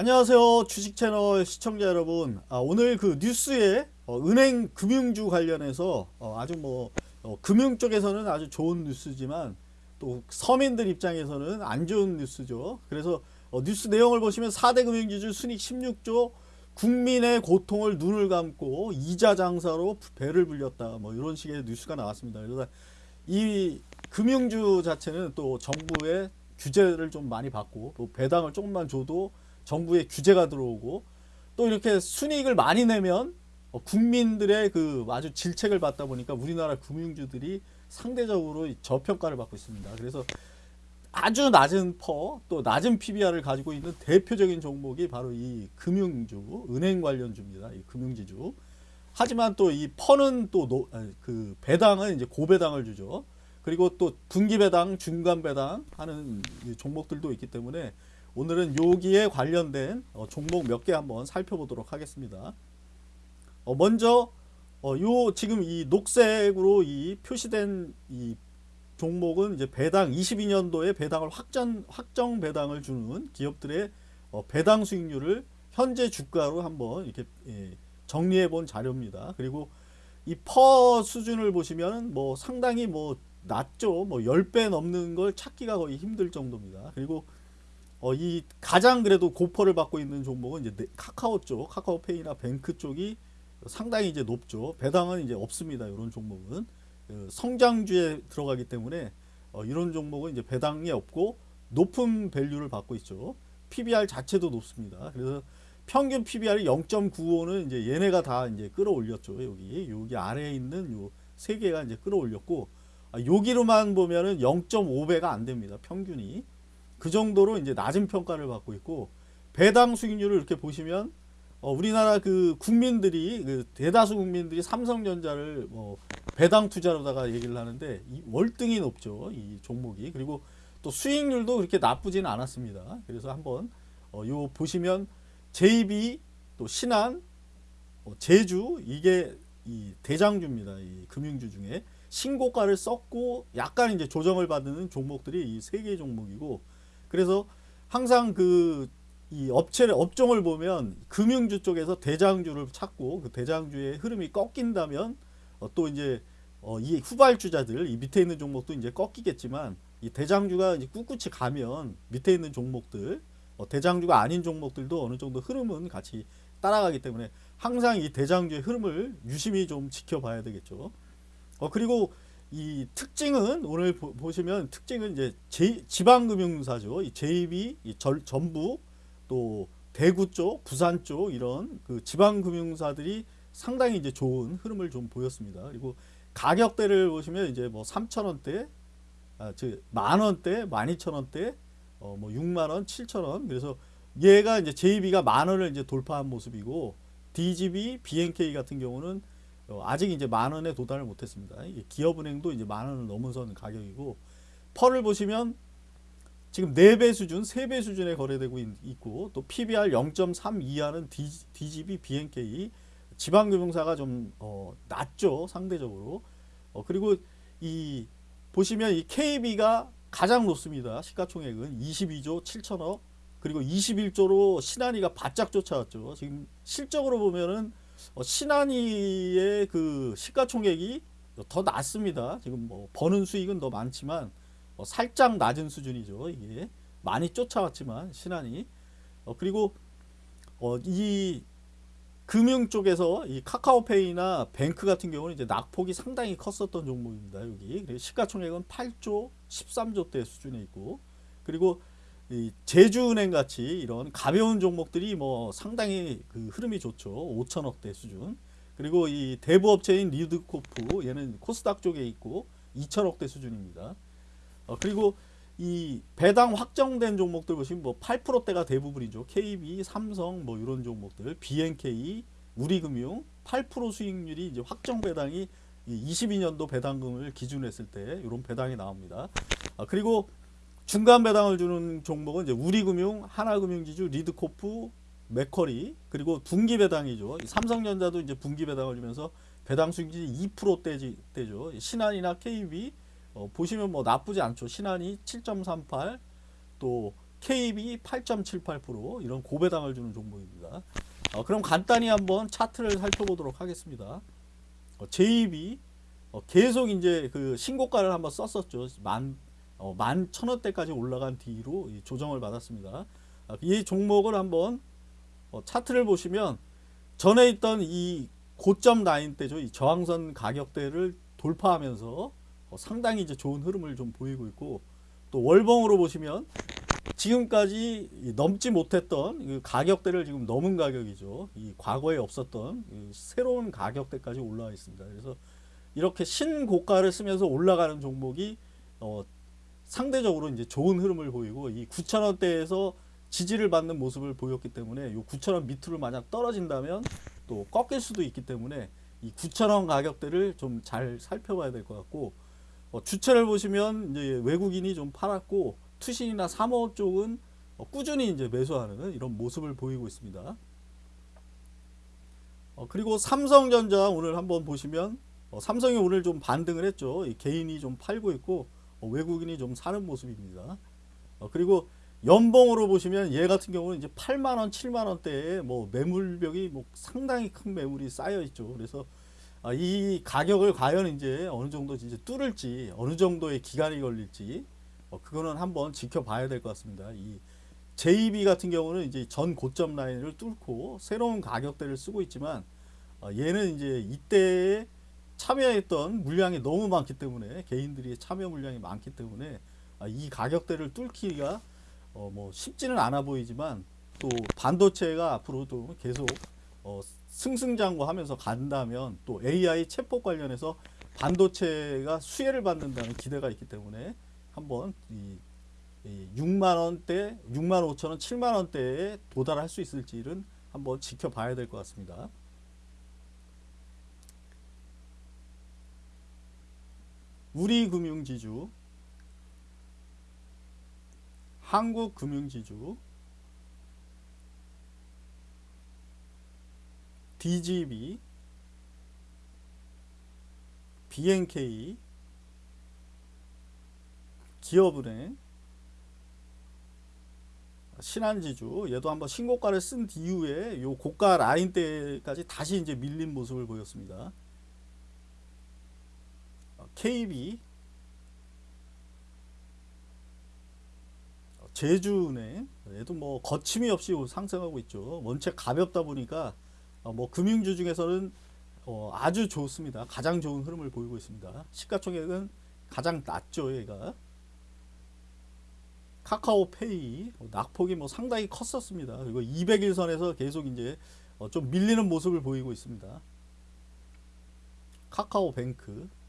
안녕하세요 주식 채널 시청자 여러분. 아, 오늘 그 뉴스에 어, 은행 금융주 관련해서 어, 아주 뭐 어, 금융 쪽에서는 아주 좋은 뉴스지만 또 서민들 입장에서는 안 좋은 뉴스죠. 그래서 어, 뉴스 내용을 보시면 4대 금융지주 순익 16조 국민의 고통을 눈을 감고 이자 장사로 배를 불렸다. 뭐 이런 식의 뉴스가 나왔습니다. 그래서 이 금융주 자체는 또 정부의 규제를 좀 많이 받고 또 배당을 조금만 줘도 정부의 규제가 들어오고 또 이렇게 순이익을 많이 내면 어, 국민들의 그 아주 질책을 받다 보니까 우리나라 금융주들이 상대적으로 저평가를 받고 있습니다. 그래서 아주 낮은 퍼, 또 낮은 PBR을 가지고 있는 대표적인 종목이 바로 이 금융주, 은행 관련주입니다. 이 금융지주. 하지만 또 이 퍼는 또 그 배당은 이제 고배당을 주죠. 그리고 또 분기 배당, 중간 배당 하는 종목들도 있기 때문에 오늘은 여기에 관련된 어, 종목 몇 개 한번 살펴보도록 하겠습니다. 어, 먼저 어, 요 지금 이 녹색으로 이 표시된 이 종목은 이제 배당 22년도에 배당을 확정 확정 배당을 주는 기업들의 어, 배당 수익률을 현재 주가로 한번 이렇게 예, 정리해 본 자료입니다. 그리고 이 PER 수준을 보시면 뭐 상당히 뭐 낮죠. 뭐 10배 넘는 걸 찾기가 거의 힘들 정도입니다. 그리고 어, 이 가장 그래도 고PER를 받고 있는 종목은 이제 카카오 쪽, 카카오페이나 뱅크 쪽이 상당히 이제 높죠. 배당은 이제 없습니다. 이런 종목은 그 성장주에 들어가기 때문에 어, 이런 종목은 이제 배당이 없고 높은 value를 받고 있죠. PBR 자체도 높습니다. 그래서 평균 PBR이 0.95는 이제 얘네가 다 이제 끌어올렸죠. 여기 여기 아래에 있는 요 세 개가 이제 끌어올렸고 아, 여기로만 보면은 0.5배가 안 됩니다. 평균이. 그 정도로 이제 낮은 평가를 받고 있고 배당 수익률을 이렇게 보시면 어, 우리나라 그 국민들이 그 대다수 국민들이 삼성전자를 뭐 배당 투자로다가 얘기를 하는데 이 월등히 높죠 이 종목이. 그리고 또 수익률도 그렇게 나쁘진 않았습니다. 그래서 한번 어, 요 보시면 JB 또 신한 어, 제주 이게 이 대장주입니다 이 금융주 중에. 신고가를 썼고 약간 이제 조정을 받는 종목들이 이 세 개 종목이고 그래서 항상 그 이 업체를 업종을 보면 금융주 쪽에서 대장주를 찾고 그 대장주의 흐름이 꺾인다면 어, 또 이제 어, 이 후발주자들 이 밑에 있는 종목도 이제 꺾이겠지만 이 대장주가 이제 꿋꿋이 가면 밑에 있는 종목들 어, 대장주가 아닌 종목들도 어느 정도 흐름은 같이 따라가기 때문에 항상 이 대장주의 흐름을 유심히 좀 지켜봐야 되겠죠. 어, 그리고 이 특징은 오늘 보, 시면 특징은 이제 제, 지방금융사죠. 이 JB, 이 절, 전북, 또 대구 쪽, 부산 쪽 이런 그 지방금융사들이 상당히 이제 좋은 흐름을 좀 보였습니다. 그리고 가격대를 보시면 이제 뭐 3천원대, 아, 즉 만원대, 12,000원대, 어, 뭐 6만원, 7천원. 그래서 얘가 이제 JB가 만원을 이제 돌파한 모습이고 DGB, BNK 같은 경우는 어, 아직 이제 만 원에 도달을 못했습니다. 기업은행도 이제 만 원을 넘어선 가격이고 펄을 보시면 지금 4배 수준, 3배 수준에 거래되고 있고 또 PBR 0.3 이하는 DGB, BNK 지방금융사가 좀 어, 낮죠 상대적으로. 어, 그리고 이 보시면 이 KB가 가장 높습니다. 시가총액은 22조 7천억 그리고 21조로 신한이가 바짝 쫓아왔죠. 지금 실적으로 보면은 어, 신한이의 그 시가총액이 더 낮습니다. 지금 뭐 버는 수익은 더 많지만 어, 살짝 낮은 수준이죠. 이게 많이 쫓아왔지만 신한이 어, 그리고 어, 이 금융 쪽에서 이 카카오페이나 뱅크 같은 경우는 이제 낙폭이 상당히 컸었던 종목입니다. 여기 시가총액은 8조 13조 대 수준에 있고 그리고 이 제주은행 같이 이런 가벼운 종목들이 뭐 상당히 그 흐름이 좋죠. 5천억대 수준. 그리고 이 대부업체인 리드코프 얘는 코스닥 쪽에 있고 2천억대 수준입니다. 어, 그리고 이 배당 확정된 종목들 보시면 뭐 8%대가 대부분이죠. KB, 삼성 뭐 이런 종목들, BNK, 우리금융 8% 수익률이 이제 확정 배당이 22년도 배당금을 기준으로 했을 때 이런 배당이 나옵니다. 아, 그리고 중간 배당을 주는 종목은 이제 우리금융, 하나금융지주, 리드코프, 맥커리 그리고 분기 배당이죠. 삼성전자도 이제 분기 배당을 주면서 배당 수익률이 2%대죠. 신한이나 KB 어, 보시면 뭐 나쁘지 않죠. 신한이 7.38, 또 KB 8.78% 이런 고배당을 주는 종목입니다. 어, 그럼 간단히 한번 차트를 살펴보도록 하겠습니다. 어, JB 어, 계속 이제 그 신고가를 한번 썼었죠. 만, 어, 만 천원대까지 올라간 뒤로 이 조정을 받았습니다. 아, 이 종목을 한번 어, 차트를 보시면 전에 있던 이 고점 라인 때죠. 이 저항선 가격대를 돌파하면서 어, 상당히 이제 좋은 흐름을 좀 보이고 있고 또 월봉으로 보시면 지금까지 넘지 못했던 그 가격대를 지금 넘은 가격이죠. 이 과거에 없었던 이 새로운 가격대까지 올라와 있습니다. 그래서 이렇게 신고가를 쓰면서 올라가는 종목이 어, 상대적으로 이제 좋은 흐름을 보이고 이 9,000원대에서 지지를 받는 모습을 보였기 때문에 이 9,000원 밑으로 만약 떨어진다면 또 꺾일 수도 있기 때문에 이 9,000원 가격대를 좀 잘 살펴봐야 될 것 같고 어, 주체를 보시면 이제 외국인이 좀 팔았고 투신이나 사모 쪽은 어, 꾸준히 이제 매수하는 이런 모습을 보이고 있습니다. 어, 그리고 삼성전자 오늘 한번 보시면 어, 삼성이 오늘 좀 반등을 했죠. 이 개인이 좀 팔고 있고 어, 외국인이 좀 사는 모습입니다. 어, 그리고 연봉으로 보시면 얘 같은 경우는 이제 8만 원, 7만 원대에 뭐 매물벽이 뭐 상당히 큰 매물이 쌓여 있죠. 그래서 아, 이 가격을 과연 이제 어느 정도 이제 뚫을지 어느 정도의 기간이 걸릴지 어, 그거는 한번 지켜봐야 될 것 같습니다. 이 JB 같은 경우는 이제 전 고점 라인을 뚫고 새로운 가격대를 쓰고 있지만 어, 얘는 이제 이때에 참여했던 물량이 너무 많기 때문에 개인들이 참여 물량이 많기 때문에 아, 이 가격대를 뚫기가 어, 뭐 쉽지는 않아 보이지만 또 반도체가 앞으로도 계속 어, 승승장구하면서 간다면 또 AI 챗봇 관련해서 반도체가 수혜를 받는다는 기대가 있기 때문에 한번 이, 이 6만 원대, 6만 5천 원, 7만 원대에 도달할 수 있을지는 한번 지켜봐야 될 것 같습니다. 우리금융지주, 한국금융지주, DGB, BNK, 기업은행, 신한지주 얘도 한번 신고가를 쓴 이후에 요 고가 라인 때까지 다시 이제 밀린 모습을 보였습니다. 어, KB, 어, 제주은행 얘도 뭐 거침이 없이 상승하고 있죠. 원체 가볍다 보니까 어, 뭐 금융주 중에서는 어, 아주 좋습니다. 가장 좋은 흐름을 보이고 있습니다. 시가총액은 가장 낮죠, 얘가. 카카오페이 어, 낙폭이 뭐 상당히 컸었습니다. 그리고 200일선에서 계속 이제 어, 좀 밀리는 모습을 보이고 있습니다. 카카오뱅크